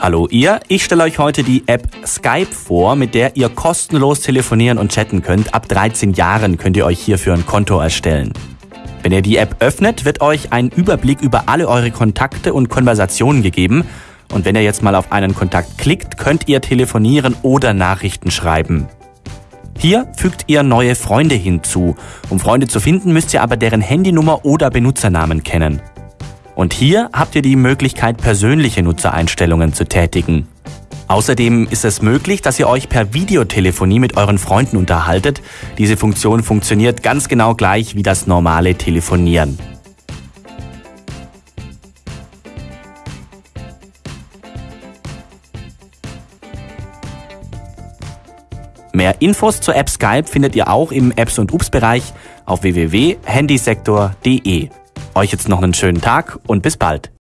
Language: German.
Hallo ihr, ich stelle euch heute die App Skype vor, mit der ihr kostenlos telefonieren und chatten könnt. Ab 13 Jahren könnt ihr euch hierfür ein Konto erstellen. Wenn ihr die App öffnet, wird euch ein Überblick über alle eure Kontakte und Konversationen gegeben. Und wenn ihr jetzt mal auf einen Kontakt klickt, könnt ihr telefonieren oder Nachrichten schreiben. Hier fügt ihr neue Freunde hinzu. Um Freunde zu finden, müsst ihr aber deren Handynummer oder Benutzernamen kennen. Und hier habt ihr die Möglichkeit, persönliche Nutzereinstellungen zu tätigen. Außerdem ist es möglich, dass ihr euch per Videotelefonie mit euren Freunden unterhaltet. Diese Funktion funktioniert ganz genau gleich wie das normale Telefonieren. Mehr Infos zur App Skype findet ihr auch im Apps und Ups Bereich auf www.handysektor.de. Euch jetzt noch einen schönen Tag und bis bald.